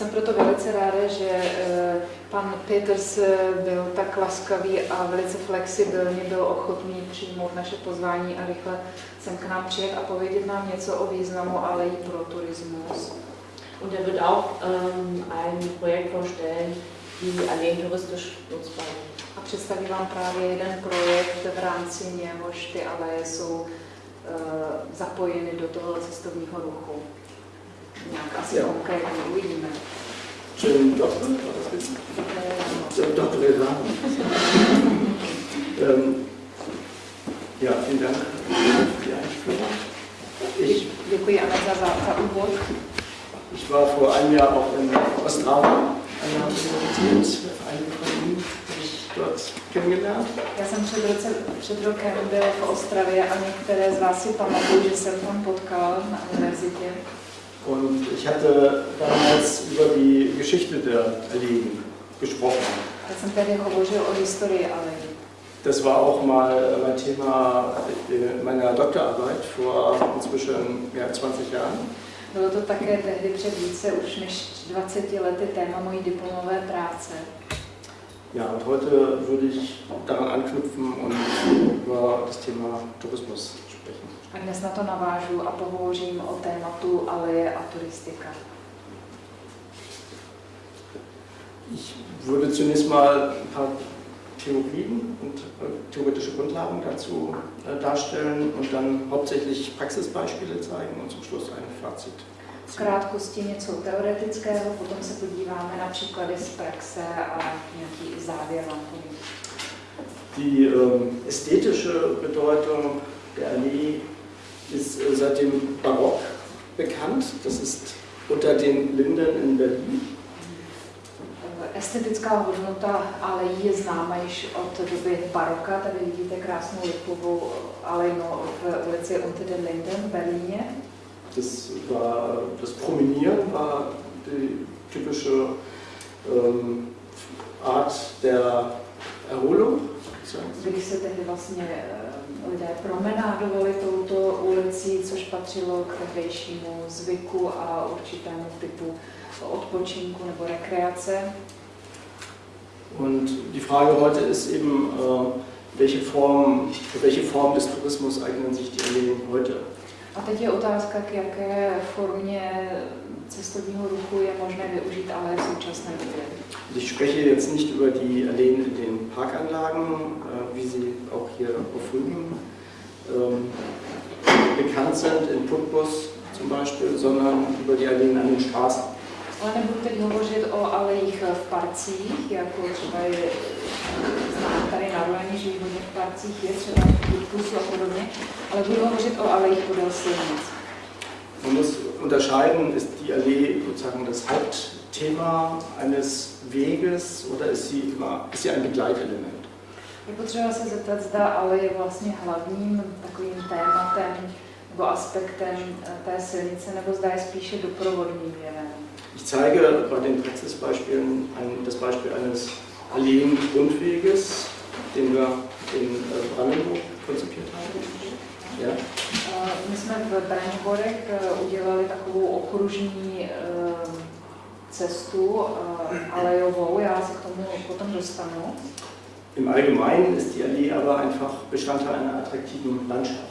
jsem proto velice ráda, že eh, pan Peters eh, byl tak laskavý a velice flexibilně byl ochotný přijmout naše pozvání a rychle sem k nám přijet a povědět nám něco o významu alejí pro turismus. Und er wird auch ähm, ein Projekt vorstellen, die Alleen touristisch nutzbar. A představí vám právě jeden projekt, v rámci něhož ty aleje jsou uh, zapojeny do toho cestovního ruchu. Nějak asi Jo. konkrétně uvidíme. Schönen Doktor, Dr. Levan. ähm, ja, vielen Dank für die Einführung. Ich, Děkuji Aneta za, za úvod. ich war vor einem Jahr auch in Ostrava, einer Universität, einige von Ihnen habe ich dort kennengelernt. Já jsem před, roce, před rokem byl v Ostravě a některé z vás si pamatuju, že jsem tam potkal na univerzitě. Und ich hatte damals über die Geschichte der Alleen gesprochen. Das war auch mal mein Thema in meiner Doktorarbeit vor inzwischen mehr als 20 Jahren. Bylo to také tehdy před více už než 20 lety téma mojí diplomové práce. Ja, und heute würde ich daran anknüpfen und über das Thema Tourismus sprechen. A dnes na to navážu a pohovořím o tématu aleje a turistika. Ich würde zunächst mal ein paar Theorien und äh, theoretische Grundlagen dazu äh, darstellen und dann hauptsächlich Praxisbeispiele zeigen und zum Schluss ein Fazit. V krátkosti něco teoretického, potom se podíváme na příklady z praxe a nějaký závěr vám povím. Die ähm, ästhetische Bedeutung der Allee ist äh, seit dem Barock bekannt. Das ist unter den Linden in Berlin. Estetická hodnota alejí je známa již od doby baroka. Tady vidíte krásnou lipovou alejnu v ulici Unter den Linden v Berlíně. Das, war, das Promenieren war die typische ähm, Art der Erholung. Kdy se tehdy vlastně eh, lidé promenádovali touto ulicí, což patřilo k tehdejšímu zvyku a určitému typu odpočinku nebo rekreace. Und die Frage heute ist eben, äh, welche Form, für welche Form des Tourismus eignen sich die Alleen heute? A teď je otázka, k jaké formě cestovního ruchu je možné využít ale v současné době. Ich spreche jetzt nicht über die Alleen in den Parkanlagen, wie sie auch hier auf Rügen ähm, bekannt sind, in Putbus zum Beispiel, sondern über die Alleen an den Straßen. Ale nebudu teď hovořit o alejích v parcích, jako třeba je tady na Rulaně, že hodně v parcích je, třeba v a podobně, ale budu hovořit o alejích podél silnic. Man muss unterscheiden, ist die Allee sozusagen das Hauptthema eines Weges oder ist sie, immer, ist sie ein Begleitelement? Je potřeba se zeptat, zda ale je vlastně hlavním takovým tématem nebo aspektem té silnice, nebo zda je spíše doprovodným jevem. Ich zeige bei den Praxisbeispielen ein, das Beispiel eines Alleen-Rundweges, den wir in äh, Brandenburg konzipiert haben. Ja. Eh, My jsme v Braňborech eh, udělali takovou okružní eh, cestu alejovou, já se k tomu potom dostanu. Im Allgemeinen ist die Allee aber einfach Bestandteil einer attraktiven Landschaft.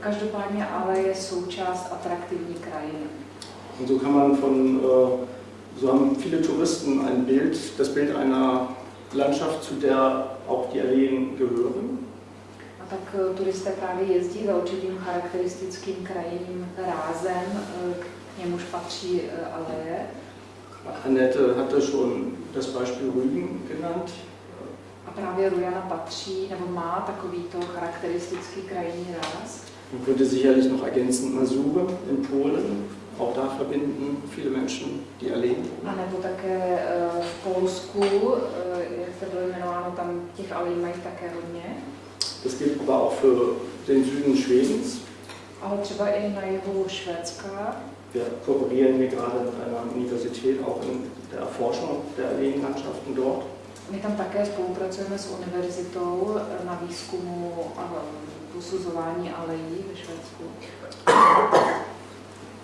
Každopádně ale je součást atraktivní krajiny. Und so kann man von, äh, so haben viele Touristen ein Bild, das Bild einer Landschaft, zu der auch die Alleen gehören. A tak eh, turisté právě jezdí za určitým charakteristickým krajinným rázem, eh, k němuž patří eh, aleje. Annette hatte schon das Beispiel Rügen genannt. A právě Rujana patří, nebo má takovýto charakteristický krajinný ráz. Man könnte sicherlich noch ergänzen Masuren in Polen. Auch da verbinden viele Menschen die Alleen. A nebo také v Polsku, jak se bylo jmenováno, tam těch alejí mají také hodně. Das gilt aber auch für den Süden Schwedens. Ale třeba i na jihu Švédska. Wir kooperieren hier gerade mit einer Universität auch in der Erforschung der Alleenlandschaften dort. My tam také spolupracujeme s univerzitou na výzkumu a posuzování alejí ve Švédsku.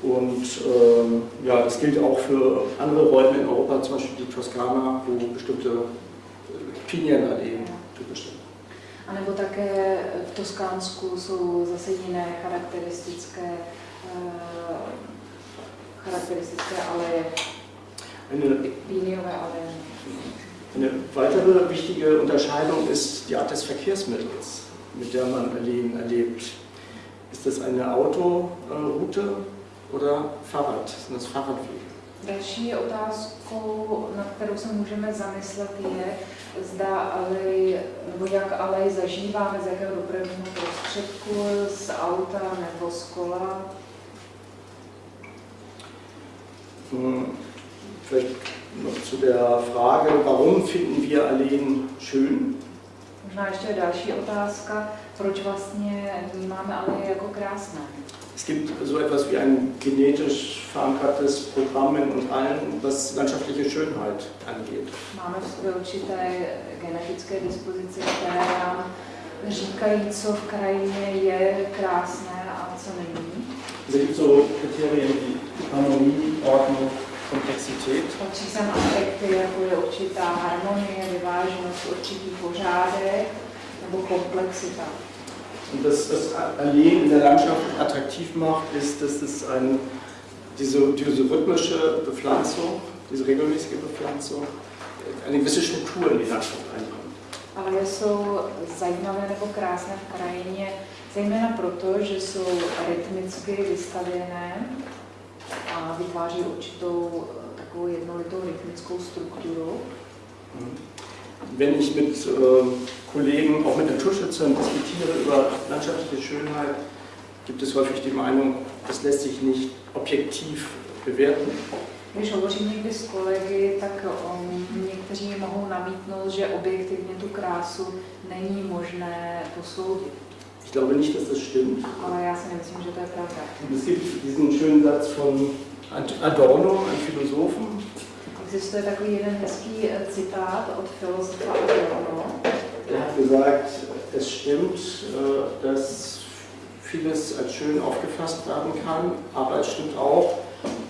Und ähm, ja, das gilt auch für andere Räume in Europa, zum Beispiel die Toskana, wo bestimmte Pinienalleen typisch sind. A nebo také v Toskánsku jsou zase jiné charakteristické, uh, charakteristické aleje, Eine, píniové aleje. eine weitere wichtige Unterscheidung ist die Art des Verkehrsmittels, mit der man Alleen erlebt. Ist das eine Autoroute oder Fahrrad? Sind das Fahrradwege? Další otázkou, na kterou se můžeme zamyslet, je, zda alej, nebo jak alej zažíváme, z jakého dopravního prostředku, z auta nebo z kola. Hm, Vielleicht noch zu der Frage, warum finden wir Alleen schön? Možná ještě další otázka, proč vlastně vnímáme aleje jako krásné. Es gibt so etwas wie ein genetisch verankertes Programm in uns allen, was landschaftliche Schönheit angeht. Máme v sobě určité genetické dispozice, které nám říkají, co v krajině je krásné a co není. Es gibt so Kriterien wie Harmonie, Ordnung, Komplexität. Patří sem aspekty, jako je určitá harmonie, vyváženost, určitý pořádek nebo komplexita. Und das, das Alleen in der Landschaft attraktiv macht, ist, dass es ein, diese, diese rhythmische Bepflanzung, diese regelmäßige Bepflanzung, eine gewisse Struktur in die Landschaft einbringt. Ale jsou zajímavé nebo krásné v krajině, zejména proto, že jsou rytmicky vystavěné a vytváří určitou takovou jednolitou rytmickou strukturu. Wenn ich mit äh, Kollegen, auch mit Naturschützern diskutiere über landschaftliche Schönheit, gibt es häufig die Meinung, das lässt sich nicht objektiv bewerten. Když hovořím někdy s kolegy, tak um, někteří mohou namítnout, že objektivně tu krásu není možné posoudit. Ich glaube nicht, dass das stimmt. Ale já si nemyslím, že to je pravda. Es gibt diesen schönen Satz von Adorno, einem Philosophen, Existuje takový jeden hezký eh, citát od filozofa Adorno, der hat gesagt, es stimmt, äh, dass vieles als schön aufgefasst werden kann, aber es stimmt auch,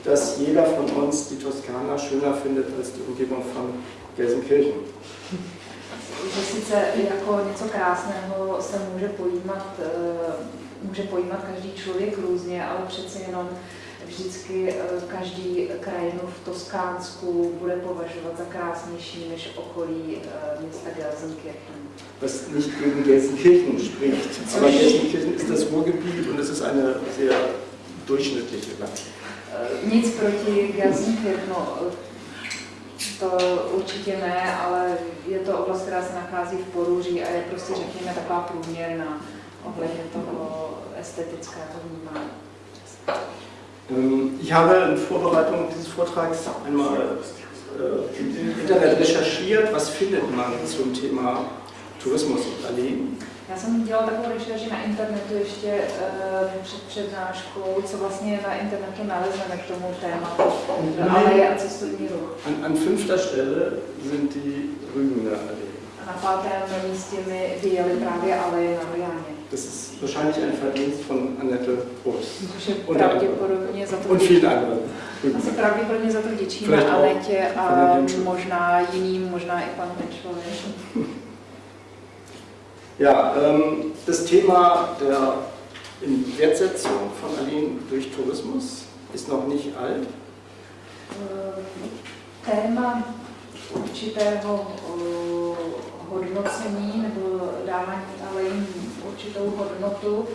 dass jeder von uns die Toskana schöner findet als die Umgebung von Gelsenkirchen. že sice jako něco krásného se může pojímat, eh, může pojímat každý člověk různě, ale přece jenom vždycky eh, každý krajinu v Toskánsku bude považovat za krásnější než okolí eh, města Gelsenkirchen. Was nicht gegen Gelsenkirchen spricht, aber Gelsenkirchen ist das Ruhrgebiet und es ist eine sehr durchschnittliche Landschaft. Eh, Nic proti Gelsenkirchenu, eh, to určitě ne, ale je to oblast, která se nachází v Porůří a je prostě, řekněme, taková průměrná ohledně toho estetického vnímání. Ähm, Ich habe in Vorbereitung dieses Vortrags einmal äh, im Internet recherchiert, was findet man zum Thema Tourismus und Alleen. Já jsem dělala takovou rešerši na internetu ještě uh, před přednáškou, co vlastně na internetu nalezneme k tomu tématu aleje a cestovní ruch. An, an fünfter Stelle sind die Rügener Alleen. A na pátém místě mi vyjeli právě aleje na Riáně. Das ist wahrscheinlich ein Verdienst von Annette je Unter pravděpodobně za to und vielen anderen. Asi pravděpodobně za to vděčíme Anetě a možná jiným, možná i panu Hinčovi. Ja, ähm, das Thema der Wertsetzung von Alleen durch Tourismus ist noch nicht alt. Eh, Téma určitého eh, hodnocení nebo dávání jim určitou hodnotu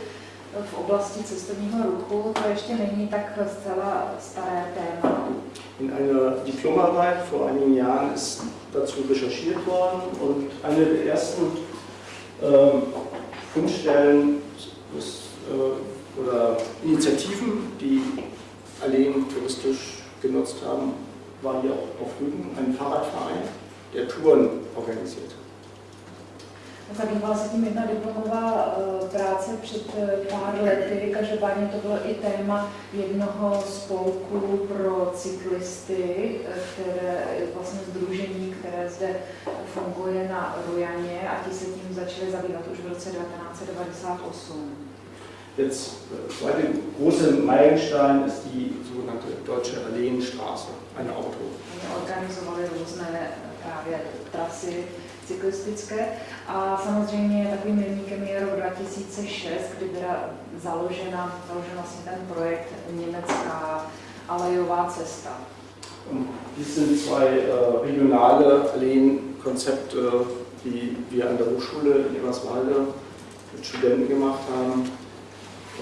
v oblasti cestovního ruchu, to ještě není tak zcela staré téma. In einer Diplomarbeit vor einigen Jahren ist dazu recherchiert worden und eine der ersten ähm, Fundstellen äh, oder Initiativen, die Alleen touristisch genutzt haben, war hier auch auf Rügen ein Fahrradverein, der Touren organisiert hat. Zabývala se tím jedna diplomová eh, práce před eh, pár lety, každopádně to bylo i téma jednoho spolku pro cyklisty, eh, které je vlastně združení, které zde funguje na Rojaně a ti se tím začali zabývat už v roce 1998. Jetzt äh, zweite große Meilenstein ist die sogenannte Deutsche Alleenstraße, eine Auto. Oni organizovali různé právě trasy cyklistické a samozřejmě takovým milníkem je rok 2006, kdy byla založena, založen vlastně ten projekt Německá alejová cesta. Dies sind zwei äh, regionale Alleenkonzepte, die wir an der Hochschule in Eberswalde mit Studenten gemacht haben.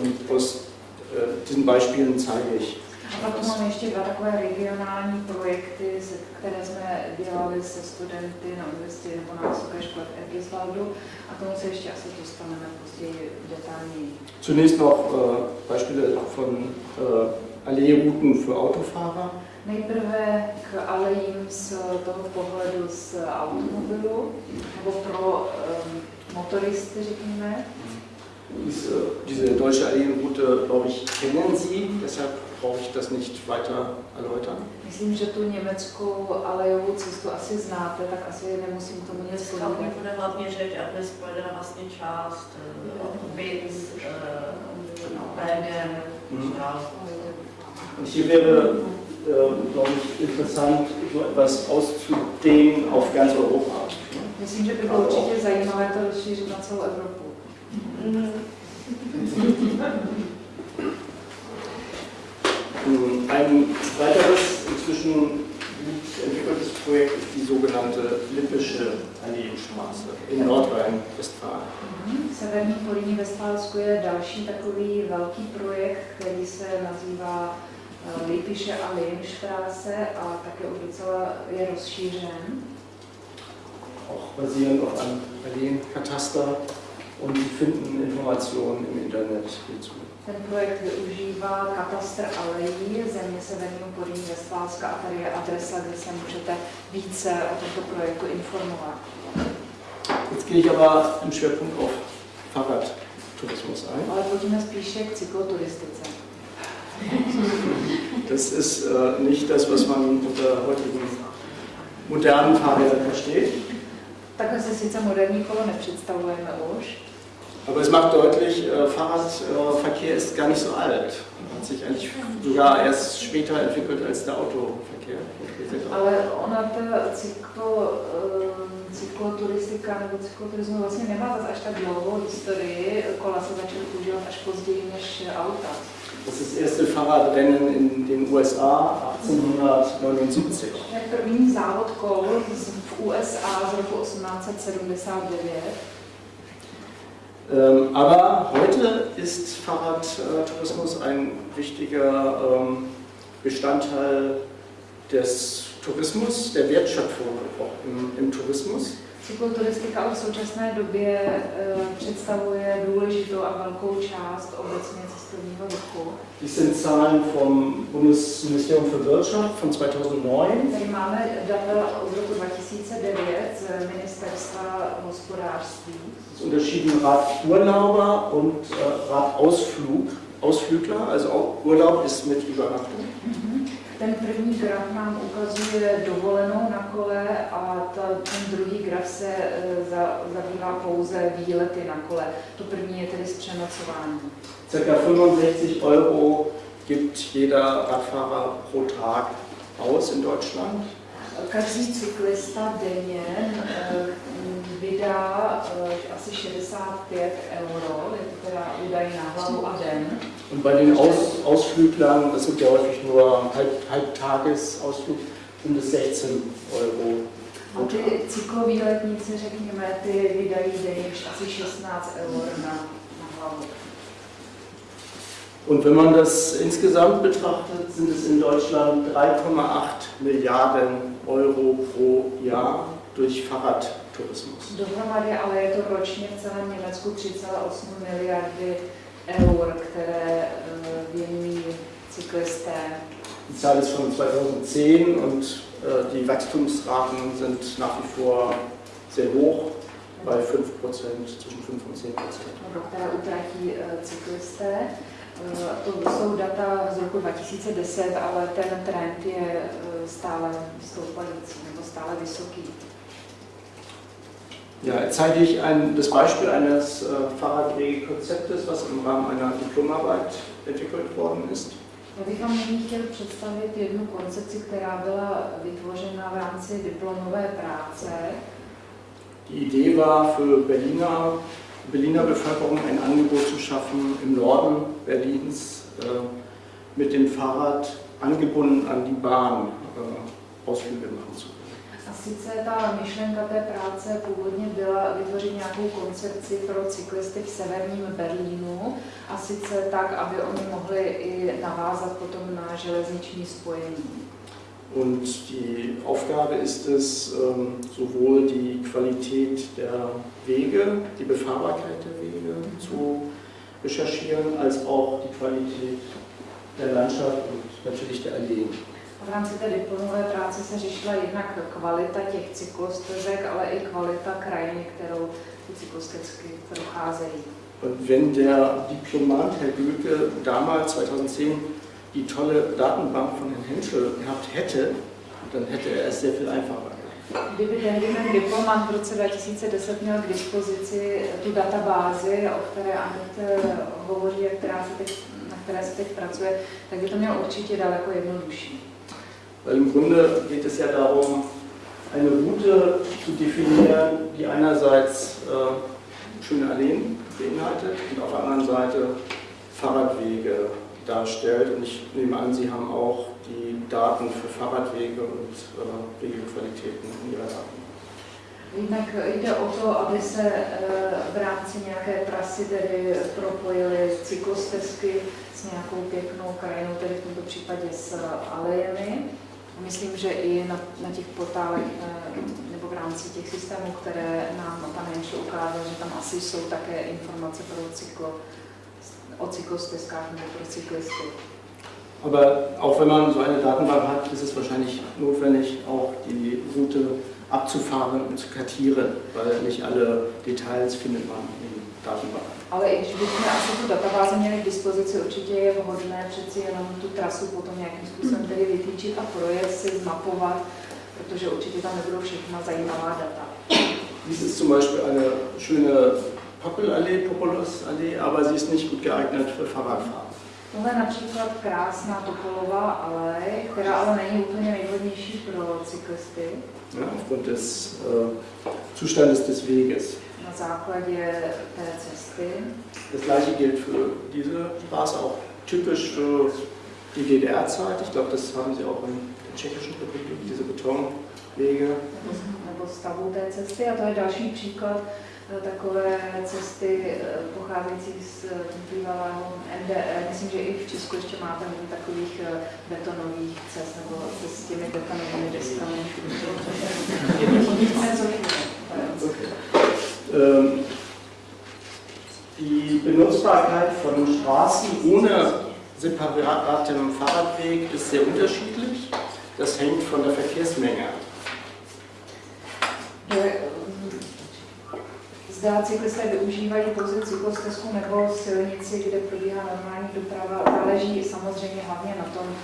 Und aus äh, diesen Beispielen zeige ich. A pak tu máme ještě dva takové regionální projekty, které jsme dělali se studenty na univerzitě nebo na vysoké škole v Egisvaldu a k tomu se ještě asi dostaneme později detailněji. Zunächst noch äh, Beispiele von äh, Alleerouten für Autofahrer. Nejprve k alejím z toho pohledu z automobilu, nebo pro um, motoristy, řekněme. Diese, diese deutsche Alleenroute, glaube ich, kennen Sie, deshalb brauche ich das nicht weiter erläutern. Myslím, že tu německou alejovou cestu asi znáte, tak asi nemusím k tomu nic Dneska tam povídat. bude hlavně řeč, aby spojená vlastně část eh, Binz, Bergen, Mhm. ja. Und hier wäre, äh, glaube ich, interessant, so etwas auszudehnen auf ganz Europa. Myslím, že by bylo určitě zajímavé to rozšířit na celou Evropu. Mhm. Ein weiteres, inzwischen gut entwickeltes Projekt ist die sogenannte Lippische Alleenstraße in Nordrhein-Westfalen. V Severní Políní ve Spálsku je další takový velký projekt, který se nazývá eh, Lipische Alleenstraße a také už docela je rozšířen. auch basierend auf einem Alleenkataster und finden Informationen im Internet hierzu. Ten projekt využívá katastr alejí země Severního Políní Vestfálska a tady je adresa, kde se můžete více o tomto projektu informovat. Jetzt gehe ich aber im Schwerpunkt auf Fahrradtourismus ein. Ale pojďme spíše k cykloturistice. Das ist äh, nicht das, was man unter heutigen modernen Fahrrädern versteht, Takhle si sice moderní kolo nepředstavujeme už, aber es macht deutlich, äh, Fahrradverkehr ist gar nicht so alt. Hat sich eigentlich sogar erst später entwickelt als der Autoverkehr. ale ona ta cyklo, eh, cykloturistika nebo cykloturismus vlastně nemá zase až tak dlouhou historii. Kola se začaly používat až později než auta. Das ist das erste Fahrradrennen in den USA 1879. To je první závod kol v USA z roku 1879. Ähm, aber heute ist Fahrradtourismus ein wichtiger ähm, Bestandteil des Tourismus, der Wertschöpfung auch im, im Tourismus. Cykloturistika v současné době eh, představuje důležitou a velkou část obecně cestovního ruchu. Dies sind Zahlen vom Bundesministerium für Wirtschaft von 2009. Tady máme data od roku 2009 z Ministerstva hospodářství. Es unterschieden Radurlauber und äh, Radausflug. Ausflügler, also Urlaub ist mit Übernachtung. Ten první graf nám ukazuje dovolenou na kole a ta, ten druhý graf se eh, za, zabývá pouze výlety na kole. To první je tedy s přenocováním. Circa 65 Euro gibt jeder Radfahrer pro Tag aus in Deutschland. Každý cyklista denně eh, vydá eh, asi 65 euro, hlavu a den. Und bei den Aus, Ausflüglern, das sind ja häufig nur Halb, Halbtagesausflug, sind es 16 Euro A ty cyklovýletníci, řekněme, ty vydají denně asi 16 eur na, na hlavu. Und wenn man das insgesamt betrachtet, sind es in Deutschland 3,8 Milliarden Euro pro Jahr durch Fahrradtourismus. Dohromady ale je to ročně v celém Německu 3,8 miliardy eur, které eh, věnují cyklisté. Die Zahl ist von 2010 und äh, die Wachstumsraten sind nach wie vor sehr hoch, bei 5%, zwischen 5 und 10 nebo které utratí eh, cyklisté. Eh, To jsou data z roku 2010, ale ten trend je stále stoupající nebo stále vysoký. Ja, jetzt zeige ich ein, das Beispiel eines äh, Fahrradwegekonzeptes, was im Rahmen einer Diplomarbeit entwickelt worden ist. Já bych vám nyní chtěl představit jednu koncepci, která byla vytvořena v rámci diplomové práce. Die Idee war für Berliner, Berliner Bevölkerung ein Angebot zu schaffen, im Norden Berlins äh, mit dem Fahrrad angebunden an die Bahn äh, Ausflüge machen zu können. Sice ta myšlenka té práce původně byla vytvořit nějakou koncepci pro cyklisty v severním Berlínu a sice tak, aby oni mohli i navázat potom na železniční spojení. Und die Aufgabe ist es, ähm, sowohl die Qualität der Wege, die Befahrbarkeit der Wege zu recherchieren, als auch die Qualität der Landschaft und natürlich der Alleen. V rámci té diplomové práce se řešila jednak kvalita těch cyklostezek, ale i kvalita krajiny, kterou ty cyklostezky procházejí. Und wenn der Diplomant Herr Gülke damals 2010 die tolle Datenbank von Herrn Henschel gehabt hätte, dann hätte er es sehr viel einfacher. Kdyby tehdy ten diplomant v roce 2010 měl k dispozici tu databázi, o které Anet hovoří a která se teď, na které se teď pracuje, tak by to mělo určitě daleko jednodušší. Weil im Grunde geht es ja darum, eine Route zu definieren, die einerseits äh, schöne Alleen beinhaltet und auf der anderen Seite Fahrradwege darstellt. Und ich nehme an, Sie haben auch die Daten für Fahrradwege und äh, Wegequalitäten in Ihrer Daten. Jednak jde o to, aby se eh, v rámci nějaké trasy tedy propojily cyklostezky s nějakou pěknou krajinou, tedy v tomto případě s alejemi. Myslím, že i na, na těch portálech eh, nebo v rámci těch systémů, které nám pan Jenšel ukázal, že tam asi jsou také informace pro cyklo, o cyklostezkách nebo pro cyklisty. Aber auch wenn man so eine Datenbank hat, ist es wahrscheinlich notwendig, auch die Route abzufahren und zu kartieren, weil nicht alle Details findet man in Datenbanken. Ale i když bychom asi tu databázi měli k dispozici, určitě je vhodné přeci jenom tu trasu potom nějakým způsobem tedy vytýčit a projet si, zmapovat, protože určitě tam nebudou všechna zajímavá data. Dies ist zum Beispiel eine schöne Poppelallee, Populusallee, aber sie ist nicht gut geeignet für Fahrradfahrer. Tohle je například krásná Topolová alej, která ale není úplně nejvhodnější pro cyklisty Ja, aufgrund des äh, Zustandes des Weges. Na základě té cesty. Das gleiche gilt für diese Straße, auch typisch für die DDR-Zeit. Ich glaube, das haben Sie auch in der Tschechischen Republik, diese Betonwege. nebo, nebo stavu té cesty. A to je další příklad eh, takové cesty eh, pocházející z eh, bývalého NDR. Myslím, že i v Česku ještě máte hodně takových betonových cest nebo cest s těmi betonovými deskami. Nicméně, Okay. Ähm, die Benutzbarkeit von Straßen ohne separatem Fahrradweg ist sehr unterschiedlich. Das hängt von der Verkehrsmenge ab. mm, zda cyklisté využívají pouze cyklostezku nebo silnici, kde probíhá normální doprava, záleží samozřejmě hlavně na tom,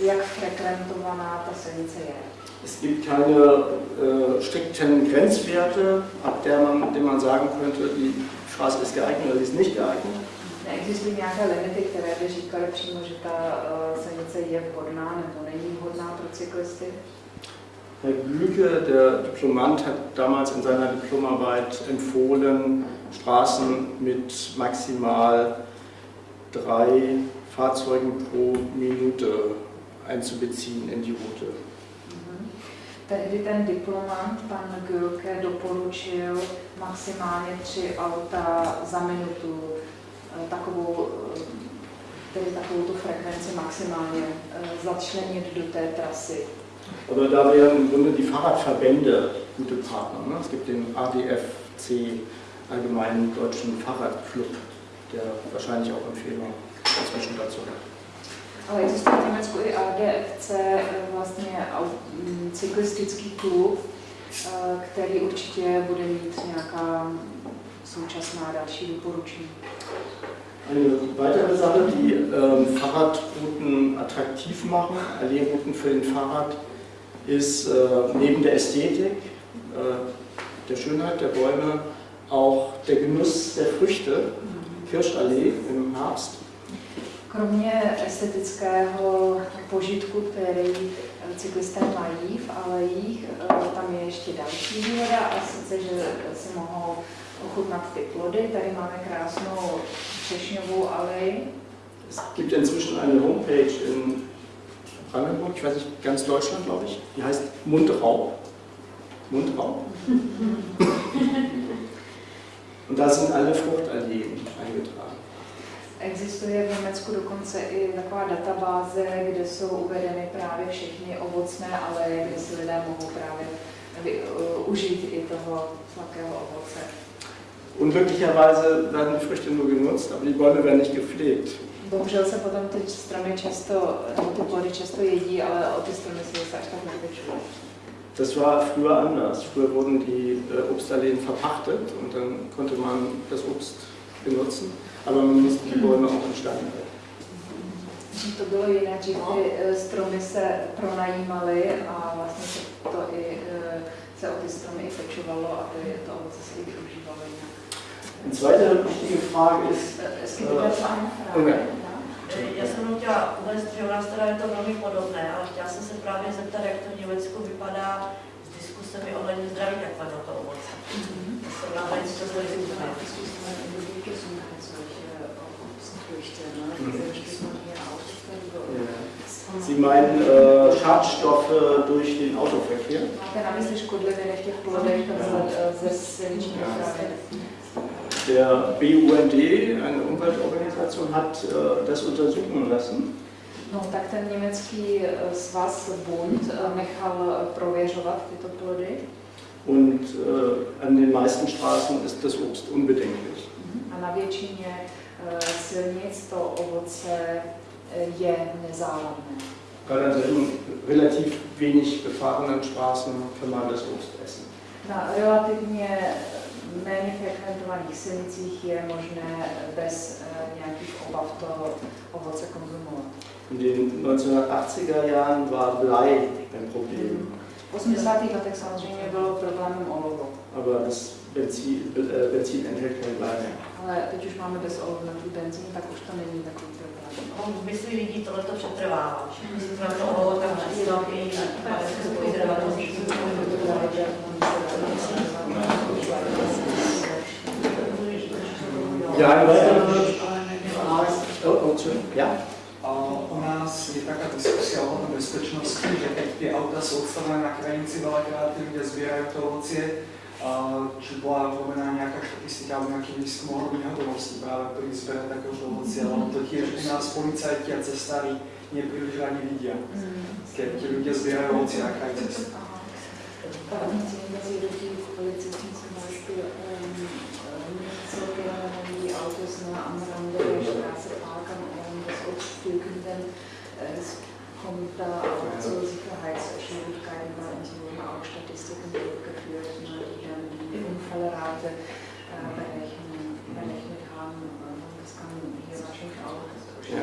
jak frekventovaná ta silnice je. Es gibt keine äh, strikten Grenzwerte, ab der man, dem man sagen könnte, die Straße ist geeignet oder sie ist nicht geeignet. Neexistují nějaké limity, které by říkaly přímo, že ta uh, silnice je vhodná nebo není vhodná pro cyklisty. Herr Glücke, der Diplomant, hat damals in seiner Diplomarbeit empfohlen, Straßen mit maximal drei Fahrzeugen pro Minute einzubeziehen in die Route. Mhm. Tehdy ten diplomant, pan Gülke, doporučil maximálně tři auta za minutu, eh, takovou, eh, tedy takovou tu frekvenci maximálně eh, začlenit do té trasy. Aber da wären im Grunde die Fahrradverbände gute Partner. Ne? Es gibt den ADFC, Allgemeinen Deutschen Fahrradclub, der wahrscheinlich auch Empfehlungen inzwischen dazu hat. Ale existuje v Německu i ADFC, eh, vlastně mm, cyklistický klub, eh, který určitě bude mít nějaká současná další doporučení. Eine weitere Sache, die ähm, Fahrradrouten attraktiv machen, Alleerouten für den Fahrrad, ist äh, neben der Ästhetik äh, der Schönheit der Bäume auch der Genuss der Früchte, Kirschallee im Herbst. Kromě estetického požitku, který cyklisté mají v alejích, eh, tam je ještě další výhoda a sice, že si mohou ochutnat ty plody. Tady máme krásnou třešňovou aleji. Es gibt inzwischen eine Homepage in Brandenburg, ich weiß nicht, ganz Deutschland, glaube ich, die heißt Mundraub. Mundraub. Und da sind alle Fruchtalleen eingetragen. Existuje v Německu dokonce i taková databáze, kde jsou uvedeny právě všechny ovocné aleje, kde si lidé mohou právě uh, užít i toho sladkého ovoce. Unglücklicherweise werden die Früchte nur genutzt, aber die Bäume werden nicht gepflegt. Bohužel se potom ty stromy často, ty plody často jedí, ale o ty stromy se zase až tak nepečují. Das war früher anders. Früher wurden die äh, Obstalleen verpachtet und dann konnte man das Obst benutzen, aber man musste die Bäume auch instand halten. To bylo jinak, že ty eh, stromy se pronajímaly a vlastně se to i eh, se o ty stromy i pečovalo a ty, to ovoce se i využívalo jinak. Eine zweite wichtige Frage ist, Es gibt dazu eine Frage. Okay. ja? Já jsem jenom chtěla uvést, že u nás teda je to velmi podobné, ale chtěla jsem se právě zeptat, jak to v Německu vypadá s diskusemi ohledně zdraví ovoce. To jsem na to něco zlezíme. Sie meinen äh, Schadstoffe durch den Autoverkehr. Dopravy? Der BUND, eine Umweltorganisation, hat äh, das untersuchen lassen. No, tak ten německý svaz Bund nechal prověřovat tyto plody Und äh, an den meisten Straßen ist das Obst unbedenklich. A na většině eh, silnic to ovoce eh, je nezávadné. Gerade an solchen relativ wenig befahrenen Straßen kann man das Obst essen. Na relativně méně frekventovaných silnicích je možné bez eh, nějakých obav to ovoce konzumovat. In den 1980er Jahren war Blei ein Problem, V 80. letech samozřejmě bylo problémem olovo, aber das Eh, benzín, benzín enthält Leine. Ale teď už máme bez ohledu tu benzín, tak už to není takový problém. Jako On myslí mysli lidí tohle to přetrvává. Všichni si tam to ohlo, tam přesně Já Já? U nás je taková diskusia o bezpečnosti, že teď ty auta jsou odstavené na hranici, velakrát lidé sbírají to ovocie, či byla robená nějaká statistika nebo nějaký výzkum ohledně hotovosti, právě který zbere takovou jako pomoci, ale to tiež u nás policajti a cestári nepríliš ani vidia, keď ti ľudia zbierajú ovoci na kraj cesty. Autos, ne, am Rande der Straße parken und das Obst pflücken, kommt da auch zu Sicherheitsschwierigkeiten, weil uns wurden auch Statistiken durchgeführt, ne, die dann die Unfallrate äh, berechnen, berechnet haben. Das kann hier wahrscheinlich auch Ja.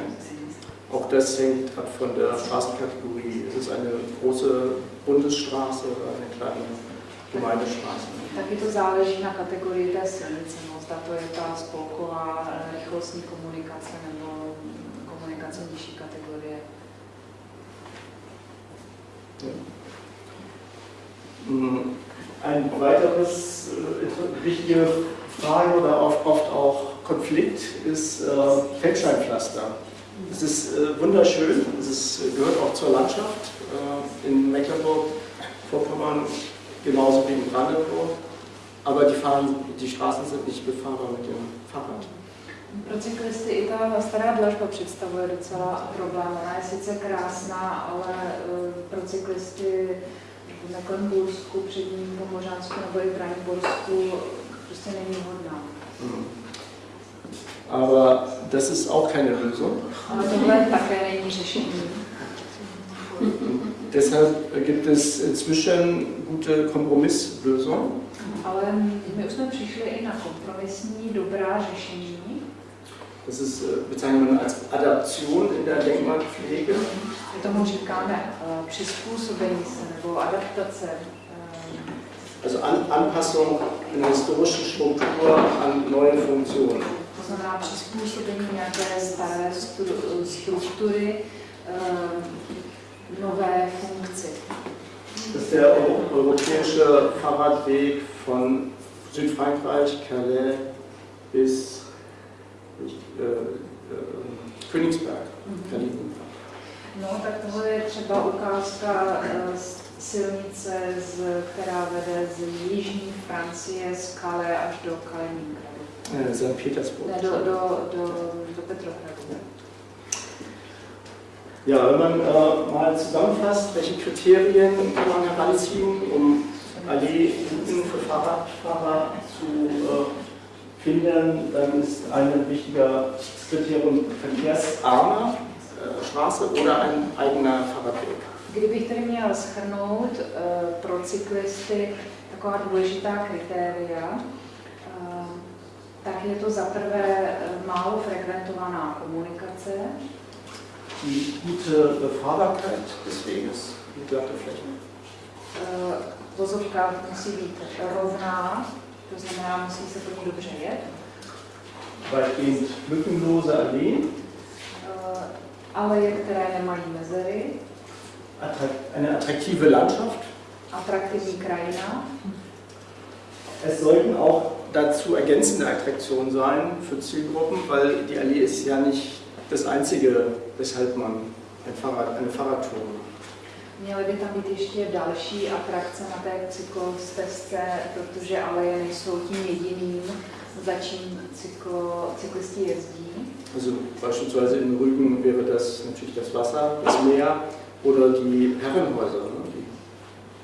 Auch das hängt ab von der Straßenkategorie. Ist es eine große Bundesstraße oder eine kleine Gemeindestraße? Taky to záleží na kategorii té silnice, no, zda to je ta spolková rychlostní komunikace nebo komunikace nižší kategorie. Mm, Ein weiteres äh, wichtige Frage oder oft auch Konflikt ist äh, Feldsteinpflaster. Es ist äh, wunderschön, es ist, gehört auch zur Landschaft äh, in Mecklenburg-Vorpommern genauso wie in Brandenburg, aber die, fahren, die Straßen sind nicht befahrbar mit dem Fahrrad. Pro cyklisty i ta stará dlažba představuje docela problém. Ona je sice krásná, ale eh, pro cyklisty v Mecklenbursku, předním Pomořánsku nebo i Braniborsku prostě není vhodná. Mhm. Aber das ist auch keine Lösung. Ale tohle také není řešení. Deshalb gibt es inzwischen gute Kompromisslösungen. Ale my už jsme přišli i na kompromisní dobrá řešení. Das ist, äh, bezeichnet man als Adaption in der Denkmalpflege. Adaptace. eh, Also an, Anpassung einer historischen Struktur an neue Funktionen. To znamená přizpůsobení nějaké staré stru- struktury nové funkci. Das ist der euro- europäische Fahrradweg von Südfrankreich, Calais bis äh, äh, Königsberg, Kaliningrad. No, tak tohle je třeba ukázka eh, z silnice, z, která vede z jižní Francie, z Calais až do Kaliningradu. St. Petersburg. Ne, do, do, do, do Petrohradu. Ja, wenn man äh, mal zusammenfasst, welche Kriterien kann man heranziehen, um Alleerouten für Fahrradfahrer zu äh, finden, dann ist ein wichtiger Kriterium verkehrsarme äh, Straße oder ein eigener Fahrradweg. Kdybych tedy měla schrnout eh, pro cyklisty taková důležitá kritéria, eh, tak je to za prvé eh, málo frekventovaná komunikace, Die gute Befahrbarkeit des Weges, die glatte Fläche. eh, vozovka musí být rovná, to znamená, musí se ní dobře jet, Weitgehend lückenlose Alleen, aleje, které nemají mezery, attrakt- eine attraktive Landschaft. atraktivní krajina, Es sollten auch dazu ergänzende Attraktionen sein für Zielgruppen, weil die Allee ist ja nicht das Einzige, weshalb man ein Fahrrad, eine Fahrradtour macht. Měly by tam být ještě další atrakce na té cyklostezce, protože aleje nejsou tím jediným, za čím cyklo, cyklisti jezdí. Also beispielsweise in Rügen wäre das natürlich das Wasser, das Meer oder die Herrenhäuser, ne, die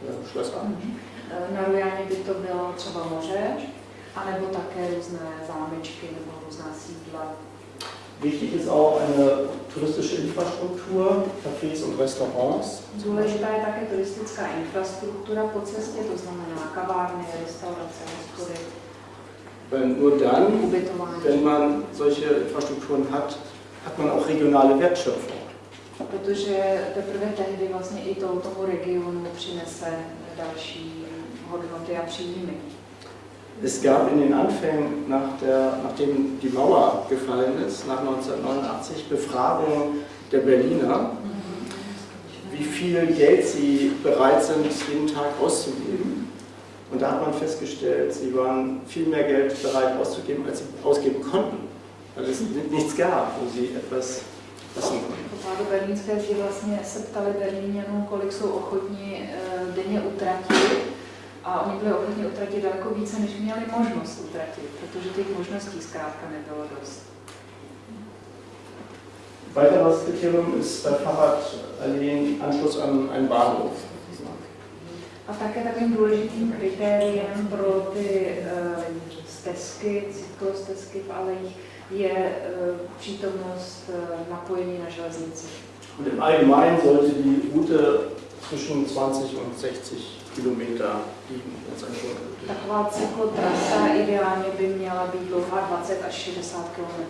ja, Schlösser. Eh, Na Rujaně by to bylo třeba moře, anebo také různé zámečky nebo různá sídla. Wichtig ist auch eine touristische Infrastruktur, Cafés und Restaurants. Důležitá je také turistická infrastruktura po cestě, to znamená kavárny, restaurace, hospody, Weil nur dann, wenn man solche Infrastrukturen hat, hat man auch regionale Wertschöpfung. Protože teprve tehdy vlastně i to, tomu regionu přinese další hodnoty a příjmy. Es gab in den Anfängen, nach der, nachdem die Mauer gefallen ist, nach 1989, Befragungen der Berliner, wie viel Geld sie bereit sind, jeden Tag auszugeben. Und da hat man festgestellt, sie waren viel mehr Geld bereit auszugeben, als sie ausgeben konnten, weil es nichts gab, wo sie etwas wissen konnten. Pádu berlínské zdi vlastně se ptali Berlíňanů, kolik jsou ochotní eh, denně utratit. A oni byli ochotní utratit daleko více, než měli možnost utratit, protože těch možností zkrátka nebylo dost. Weiteres Kriterium ist bei Fahrradalleen Anschluss an einen Bahnhof. A také takovým důležitým kritériem pro ty eh, stezky, cyklostezky v alejích je eh, přítomnost eh, napojení na železnici. Und im Allgemeinen sollte die Route zwischen 20 und 60 Kilometer Taková cyklotrasa ideálně by měla být dlouhá 20 až 60 km.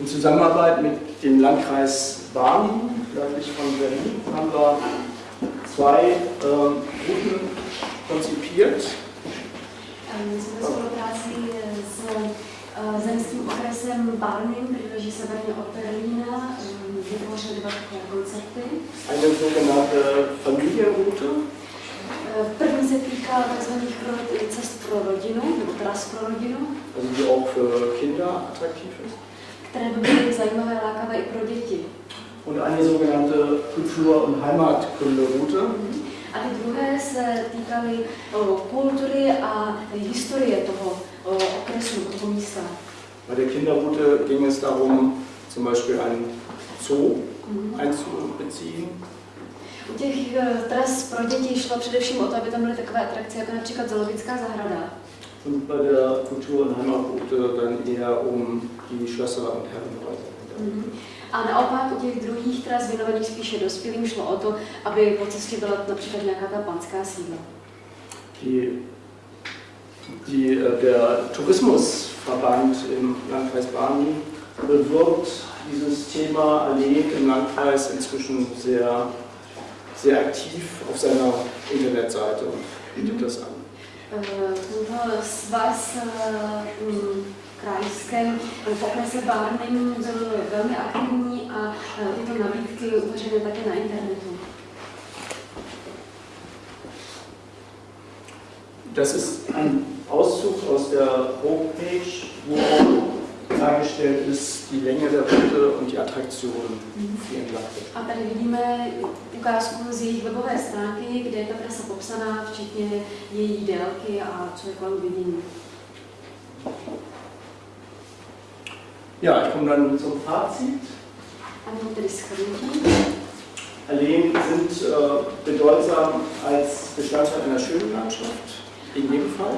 In Zusammenarbeit mit dem Landkreis Barmen, nördlich von Berlin, haben wir zwei ähm, Routen konzipiert. My jsme ve spolupráci s eh, zemským okresem Barnim, leží severně od Berlína, vytvořili dva koncepty. Eine sogenannte Familienroute, se týká tzv. cest pro rodinu, nebo tras pro rodinu, also die auch für Kinder attraktiv ist. které by byly zajímavé, lákavé i pro děti. Und eine sogenannte Kultur- und Heimatkunde-Route. A ty druhé se týkaly eh, kultury a historie toho eh, okresu, toho místa. Bei der Kinderroute ging es darum, zum Beispiel einen Zoo Mhm. einzubeziehen. U těch eh, tras pro děti šlo především o to, aby tam byly takové atrakce, jako například zoologická zahrada. Und bei der Kultur- und Heimatroute dann eher um die Schlösser und Herrenhäuser. Mhm. A naopak u těch druhých tras věnovaných spíše dospělým šlo o to, aby po cestě byla například nějaká ta panská sídla. Die, die, der Tourismusverband im Landkreis Barni bewirbt dieses Thema Alleen im Landkreis inzwischen sehr, sehr aktiv auf seiner Internetseite und bietet das an. Mm, krajském v okrese Barnim byl velmi aktivní a tyto nabídky uveřejněny také na internetu. Das ist ein Auszug aus der Homepage, wo dargestellt ist die Länge der Route und die Attraktionen, die entlang wird. A tady vidíme ukázku z jejich webové stránky, kde je ta trasa popsaná, včetně její délky a co je kolem vidění. Ja, ich komme dann zum Fazit. Alleen sind äh, bedeutsam als Bestandteil einer schönen Landschaft, in jedem Fall.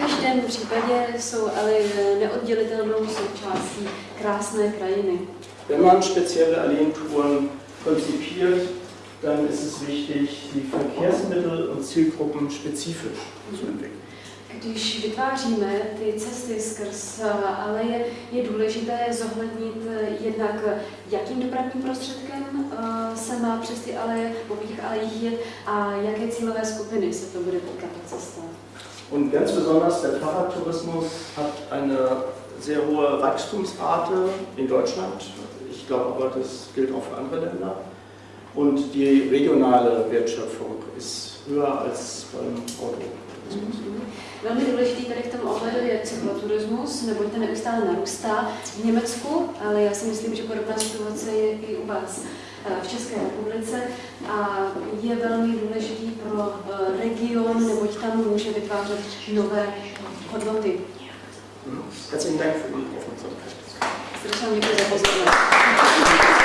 V každém případě jsou ale neoddělitelnou součástí krásné krajiny. Wenn man spezielle Alleentouren konzipiert, dann ist es wichtig, die Verkehrsmittel und Zielgruppen spezifisch zu entwickeln. Když vytváříme ty cesty skrz eh, aleje, je důležité zohlednit eh, jednak, eh, jakým dopravním prostředkem eh, se má přes ty aleje, po těch alejích jet a jaké cílové skupiny se to bude týkat ta cesta. Und ganz besonders der Fahrradtourismus hat eine sehr hohe Wachstumsrate in Deutschland. Ich glaube aber, das gilt auch für andere Länder. Und die regionale Wertschöpfung ist höher als beim Autotourismus. Velmi důležitý tady v tom ohledu je cykloturismus, neboť ten neustále narůstá v Německu, ale já si myslím, že podobná situace je i u vás v České republice a je velmi důležitý pro eh, region, neboť tam může vytvářet nové hodnoty. Herzlichen Dank für die Aufmerksamkeit. Srdečně děkuji za pozornost.